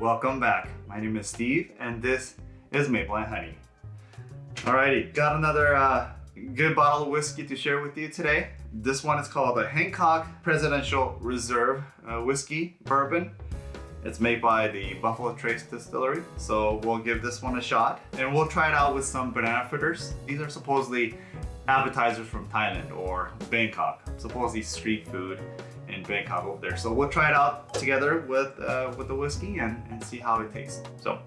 Welcome back. My name is Steve and this is Maple and Honey. Alrighty, got another uh, good bottle of whiskey to share with you today. This one is called the Hancock Presidential Reserve uh, Whiskey Bourbon. It's made by the Buffalo Trace Distillery, so we'll give this one a shot. And we'll try it out with some banana fritters. These are supposedly appetizers from Thailand or Bangkok, supposedly street food in Bangkok over there. So we'll try it out together with uh, with the whiskey and, and see how it tastes. So,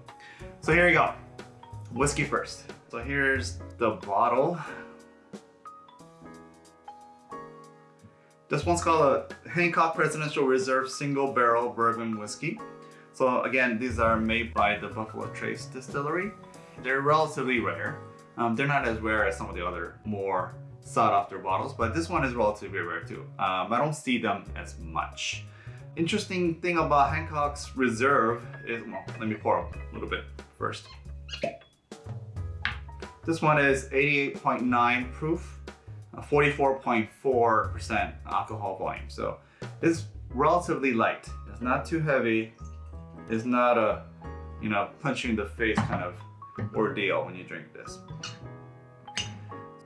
so here we go. Whiskey first. So here's the bottle. This one's called a Hancock Presidential Reserve Single Barrel Bourbon Whiskey. So again, these are made by the Buffalo Trace Distillery. They're relatively rare. Um, they're not as rare as some of the other more sought after bottles, but this one is relatively rare too. Um, I don't see them as much. Interesting thing about Hancock's Reserve is, well, let me pour a little bit first. This one is 88.9 proof, 44.4% alcohol volume. So it's relatively light. It's not too heavy. It's not a, you know, punching the face kind of ordeal when you drink this.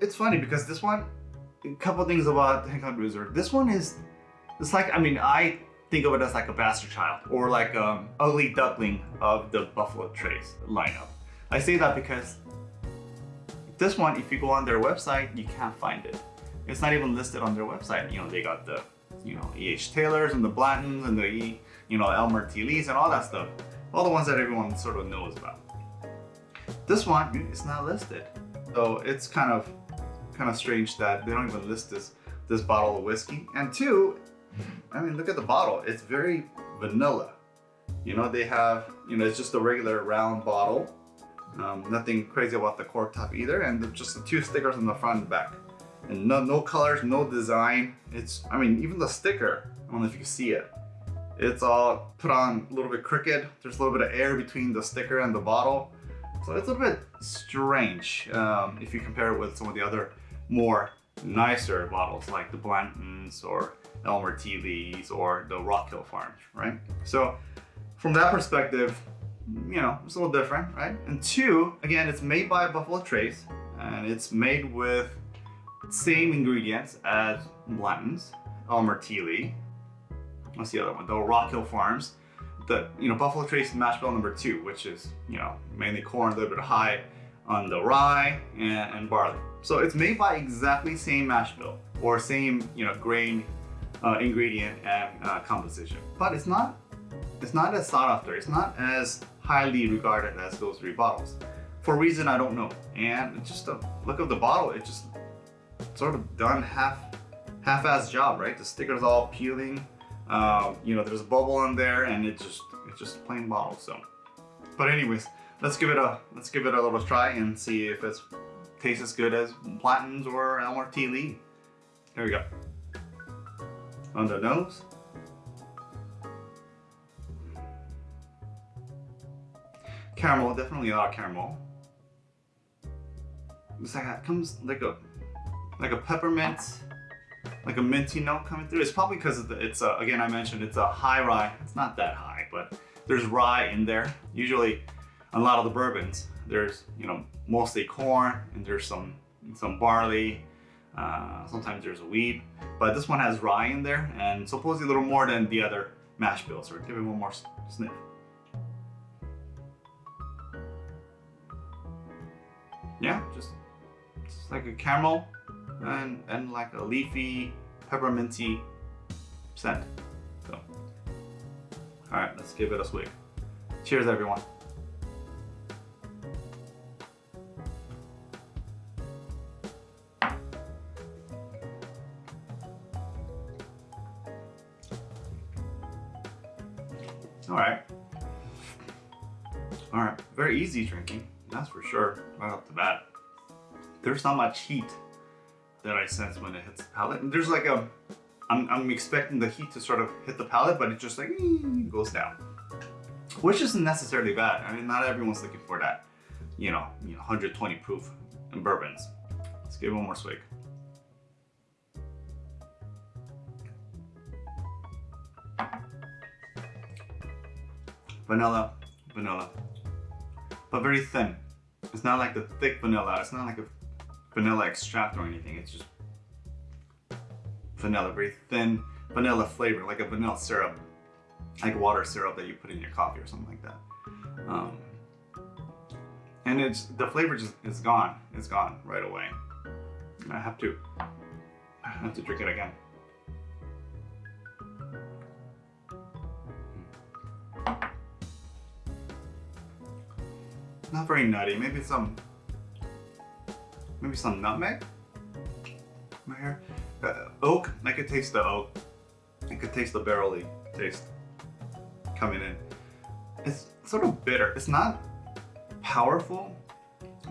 It's funny because this one, a couple things about Hancock Reserve. This one is, it's like, I mean, I think of it as like a bastard child or like um ugly duckling of the Buffalo Trace lineup. I say that because this one, if you go on their website, you can't find it. It's not even listed on their website. You know, they got the, you know, E.H. Taylors and the Blantons and the, e, you know, Elmer T. Lees and all that stuff. All the ones that everyone sort of knows about. This one is not listed. So it's kind of kind of strange that they don't even list this this bottle of whiskey. And two, I mean, look at the bottle. It's very vanilla. You know, they have, you know, it's just a regular round bottle. Um, nothing crazy about the cork top either. And just the two stickers on the front and back. And no, no colors, no design. It's, I mean, even the sticker, I don't know if you can see it. It's all put on a little bit crooked. There's a little bit of air between the sticker and the bottle. So it's a little bit strange um, if you compare it with some of the other more nicer bottles like the Blantons or Elmer T. Lees or the Rock Hill Farms, right? So from that perspective, you know, it's a little different, right? And two, again, it's made by Buffalo Trace and it's made with same ingredients as Blanton's, Elmer T. Lee. What's the other one? The Rock Hill Farms. The, you know, Buffalo Trace mash bill number two, which is, you know, mainly corn, a little bit high on the rye and, and barley. So it's made by exactly same mash bill or same, you know, grain uh, ingredient and uh, composition. But it's not, it's not as sought after. It's not as highly regarded as those three bottles for a reason I don't know. And just a look of the bottle, it just sort of done half, half-ass job, right? The sticker's all peeling. Uh, you know, there's a bubble on there and it just, it's just a plain bottle. So, but anyways, let's give it a, let's give it a little try and see if it's tastes as good as Blanton's or Elmer T. Lee. Here we go. On the nose. Caramel, definitely a lot of caramel. It's like it comes like a like a peppermint, like a minty note coming through. It's probably because it's a, again I mentioned it's a high rye. It's not that high, but there's rye in there. Usually, a lot of the bourbons, there's you know mostly corn and there's some some barley. Uh, sometimes there's a wheat, but this one has rye in there and supposedly a little more than the other mash bills. So give it one more sniff. Yeah, just, just like a caramel and, and like a leafy, pepperminty scent. So, all right, let's give it a swig. Cheers, everyone. All right. All right, very easy drinking, that's for sure, right off the bat. There's not much heat that I sense when it hits the palate. And there's like a, I'm, I'm expecting the heat to sort of hit the palate, but it just like goes down, which isn't necessarily bad. I mean, not everyone's looking for that, you know, you know 120 proof in bourbons. Let's give it one more swig. Vanilla, vanilla, but very thin. It's not like the thick vanilla. It's not like a vanilla extract or anything. It's just vanilla, very thin vanilla flavor, like a vanilla syrup, like water syrup that you put in your coffee or something like that. Um, and it's the flavor just is gone. It's gone right away. I have to, I have to drink it again. Not very nutty. Maybe some, maybe some nutmeg. Right here, uh, oak. I could taste the oak. I could taste the barley taste coming in. It's sort of bitter. It's not powerful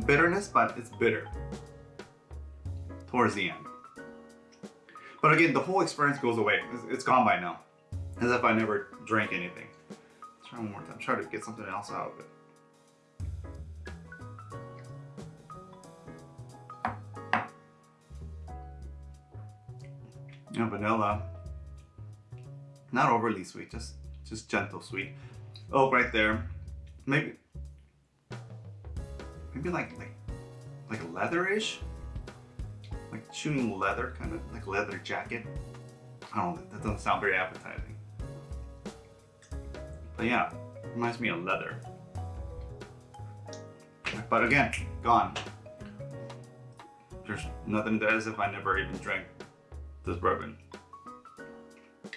bitterness, but it's bitter towards the end. But again, the whole experience goes away. It's, it's gone by now, as if I never drank anything. Let's try one more time. Try to get something else out of it. Yeah, vanilla. Not overly sweet, just just gentle sweet. Oh, right there. Maybe maybe like like like leatherish, like chewing leather, kind of like leather jacket. I don't know. That doesn't sound very appetizing. But yeah, reminds me of leather. But again, gone. There's nothing there as if I never even drank this bourbon.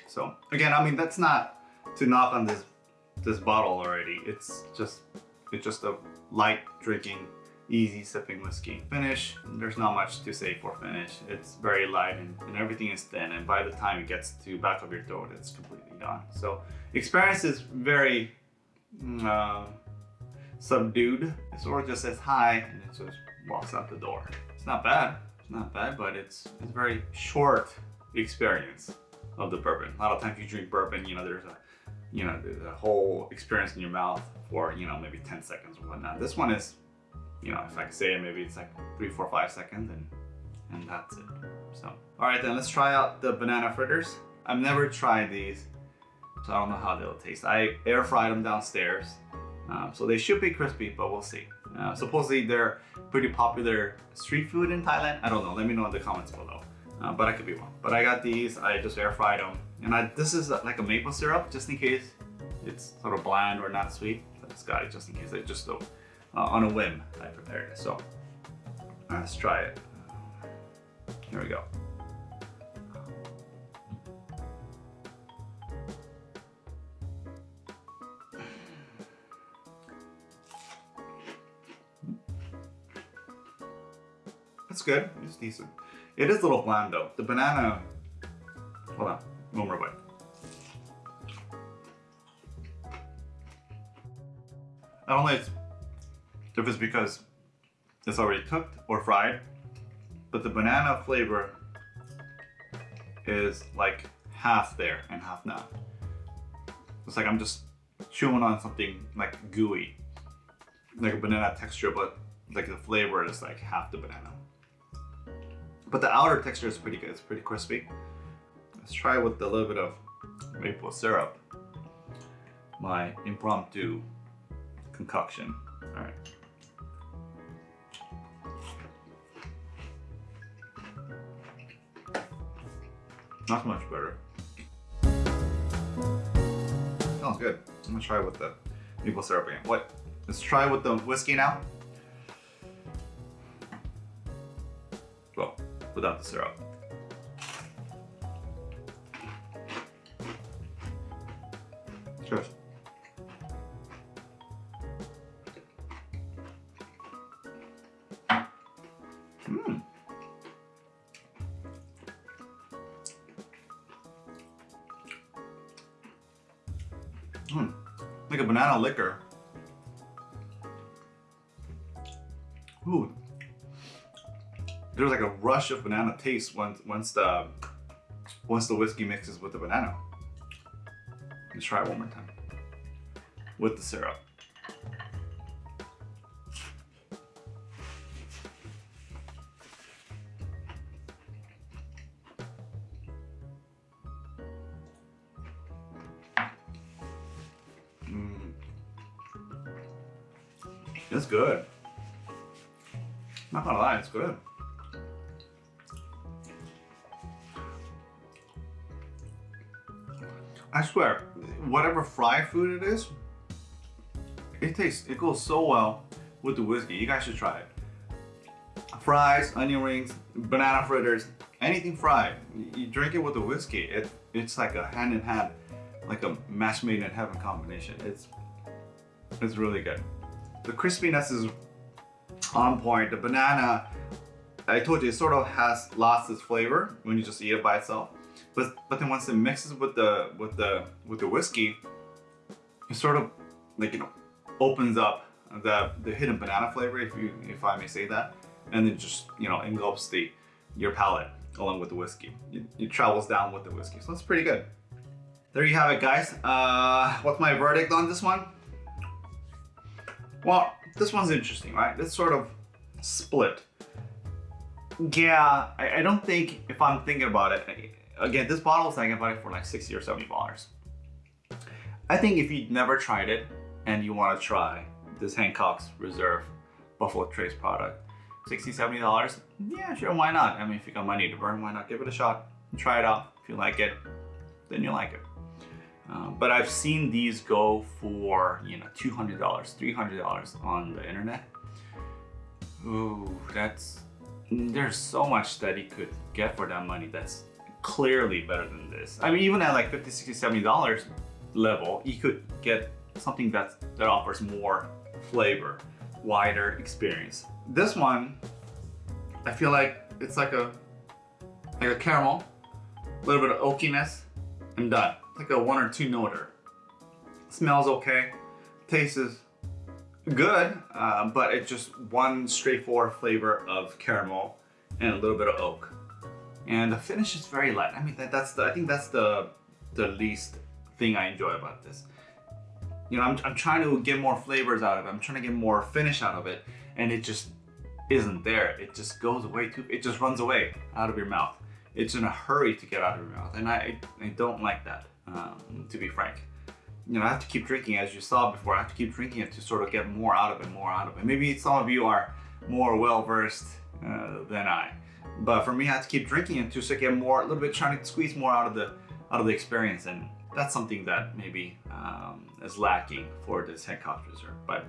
So again, I mean that's not to knock on this this bottle already. It's just it's just a light drinking, easy sipping whiskey. Finish, there's not much to say for finish. It's very light and, and everything is thin and by the time it gets to back of your throat, it's completely gone. So experience is very mm, uh, subdued. It sort of just says hi and it just walks out the door. It's not bad. Not bad, but it's it's very short experience of the bourbon. A lot of times you drink bourbon, you know, there's a you know, the, the, whole experience in your mouth for, you know, maybe 10 seconds or whatnot. This one is, you know, if I could say it, maybe it's like three, four, five seconds and, and that's it. So, all right, then let's try out the banana fritters. I've never tried these, so I don't know how they'll taste. I air fried them downstairs. Um, so they should be crispy, but we'll see. Uh, supposedly they're pretty popular street food in Thailand. I don't know, let me know in the comments below. Uh, but I could be wrong. But I got these, I just air fried them. And I, this is like a maple syrup, just in case it's sort of bland or not sweet. I just got it just in case. I just uh, on a whim, I prepared it. So let's try it. Here we go. Good. It's decent. It is a little bland though. The banana. Hold on. One more bite. I don't know if it's because it's already cooked or fried, but the banana flavor is like half there and half not. It's like I'm just chewing on something like gooey, like a banana texture, but like the flavor is like half the banana. But the outer texture is pretty good, it's pretty crispy. Let's try with a little bit of maple syrup. My impromptu concoction. All right. Not much better. Smells good. I'm gonna try with the maple syrup again. What? Let's try with the whiskey now. Without the syrup. Cheers. Mmm. Mmm. Like a banana liquor. Ooh. There's like a rush of banana taste once once the once the whiskey mixes with the banana. Let's try it one more time. With the syrup. Mm. It's good. Not gonna lie, it's good. I swear, whatever fried food it is, it tastes, it goes so well with the whiskey. You guys should try it. Fries, onion rings, banana fritters, anything fried. You drink it with the whiskey. It, it's like a hand in hand, like a match made in heaven combination. It's, it's really good. The crispiness is on point. The banana, I told you, it sort of has lost its flavor when you just eat it by itself. But but then once it mixes with the with the with the whiskey, it sort of like you know opens up the the hidden banana flavor, if you if I may say that, and it just you know engulfs the your palate along with the whiskey. It, it travels down with the whiskey, so it's pretty good. There you have it, guys. Uh, what's my verdict on this one? Well, this one's interesting, right? It's sort of split. Yeah, I, I don't think, if I'm thinking about it, again, this bottle is I can buy it for like 60 or 70 dollars. I think if you've never tried it and you want to try this Hancock's Reserve Buffalo Trace product, 60 70 dollars yeah sure why not? I mean if you got money to burn why not give it a shot? Try it out. If you like it then you like it. Uh, but i've seen these go for you know 200 dollars 300 dollars on the internet. Ooh, that's there's so much that you could get for that money that's clearly better than this. I mean, even at like 50, 60, 70 dollars level, you could get something that that offers more flavor, wider experience. This one, I feel like it's like a like a caramel, a little bit of oakiness, and done. Like a one or two noter. Smells okay, tastes good, uh, but it's just one straightforward flavor of caramel and a little bit of oak and the finish is very light. I mean, that, that's the, I think that's the, the least thing I enjoy about this. You know, I'm, I'm trying to get more flavors out of it. I'm trying to get more finish out of it, and it just isn't there. It just goes away too, it just runs away out of your mouth. It's in a hurry to get out of your mouth, and I, I don't like that, um, to be frank. You know, I have to keep drinking, as you saw before, I have to keep drinking it to sort of get more out of it, more out of it. Maybe some of you are more well-versed uh, than I. But for me, I had to keep drinking it to get more, a little bit trying to squeeze more out of the out of the experience. And that's something that maybe um, is lacking for this head Hancock Reserve. But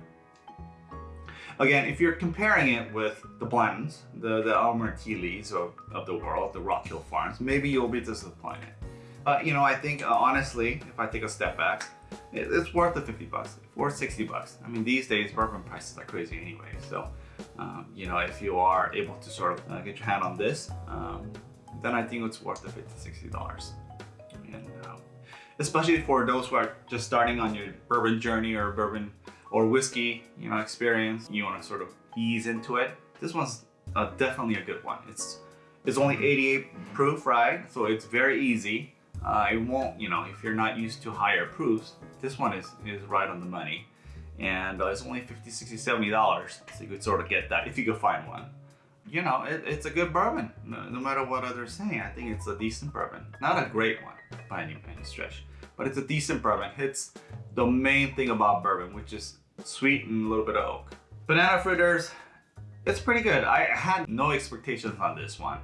again, if you're comparing it with the Blantons, the, the Elmer T. Lees of, of the world, the Rock Hill Farms, maybe you'll be disappointed. But you know, I think uh, honestly, if I take a step back, it, it's worth the 50 bucks, or 60 bucks. I mean, these days bourbon prices are crazy anyway. So um, you know, if you are able to sort of uh, get your hand on this, um, then I think it's worth the 50 $60. And um, especially for those who are just starting on your bourbon journey or bourbon or whiskey, you know, experience, you want to sort of ease into it. This one's uh, definitely a good one. It's it's only 88 proof, right? So it's very easy. Uh, it won't, you know, if you're not used to higher proofs, this one is, is right on the money and uh, it's only 50 60 70 dollars. So you could sort of get that if you could find one. You know it, it's a good bourbon no, no, matter what others say. I think it's a decent bourbon. Not a great one by any, any stretch. But it's a decent bourbon. It's the main thing about bourbon which is sweet and a little bit of oak. Banana fritters it's pretty good. I had no expectations on this one.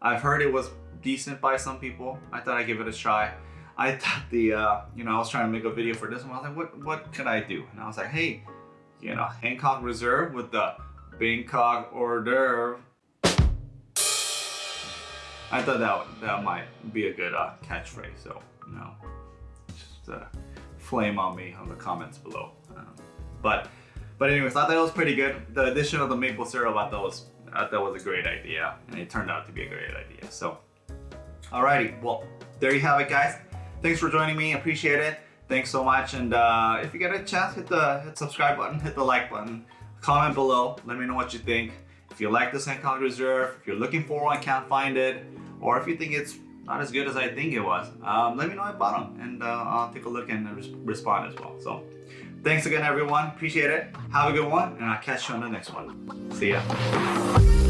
I've heard it was decent by some people. I thought i'd give it a try I thought the, uh, you know, I was trying to make a video for this one. I was like, what, what could I do? And I was like, hey, you know, Hancock Reserve with the Bangkok hors d'oeuvre. I thought that that might be a good uh, catchphrase. So, you know, just uh, flame on me on the comments below. Um, but, but anyways, I thought that was pretty good. The addition of the maple syrup, I thought was, I thought was a great idea, and it turned out to be a great idea. So, alrighty, well, there you have it, guys. Thanks for joining me. Appreciate it. Thanks so much. And uh, if you get a chance, hit the hit subscribe button, hit the like button, comment below. Let me know what you think. If you like this Hancock Reserve, if you're looking for one, can't find it, or if you think it's not as good as I think it was, um, let me know at bottom and uh, I'll take a look and res respond as well. So thanks again, everyone. Appreciate it. Have a good one, and I'll catch you on the next one. See ya.